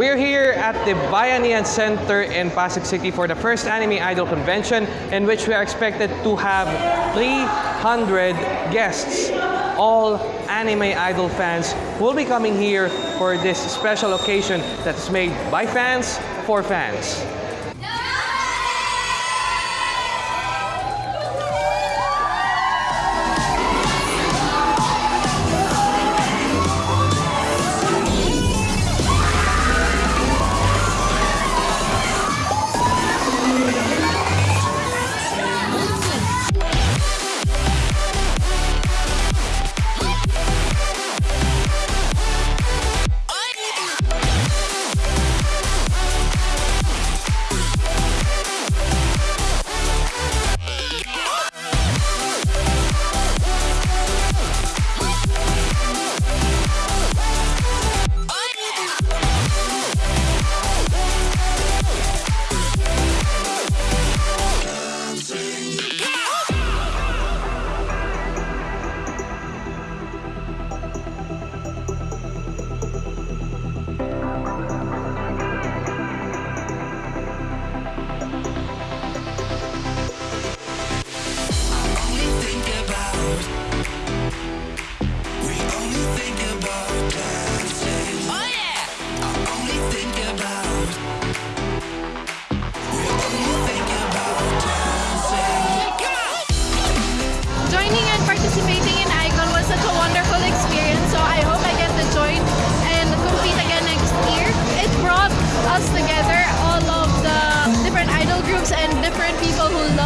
We're here at the Bayanihan Center in Pasig City for the first Anime Idol Convention in which we are expected to have 300 guests. All anime idol fans who will be coming here for this special occasion that's made by fans for fans.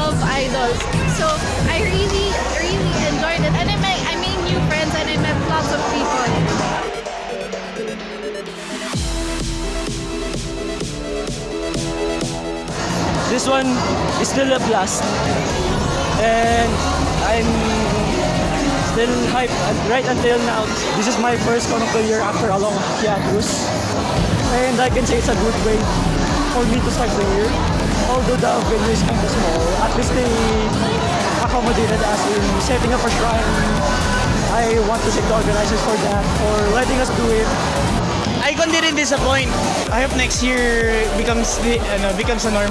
Love idols. So I really, really enjoyed it. And I made, I made new friends and I met lots of people. This one is still a blast. And I'm still hyped right until now. This is my first Conoco year after a long hiatus. And I can say it's a good way for me to start the year. Although the venue is kind of small, at least they accommodated us in setting up a shrine. I want to thank the organizers for that, for letting us do it. Icon didn't disappoint. I hope next year becomes the ano, becomes a norm.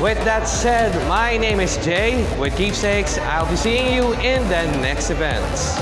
With that said, my name is Jay with Keepsakes. I'll be seeing you in the next events.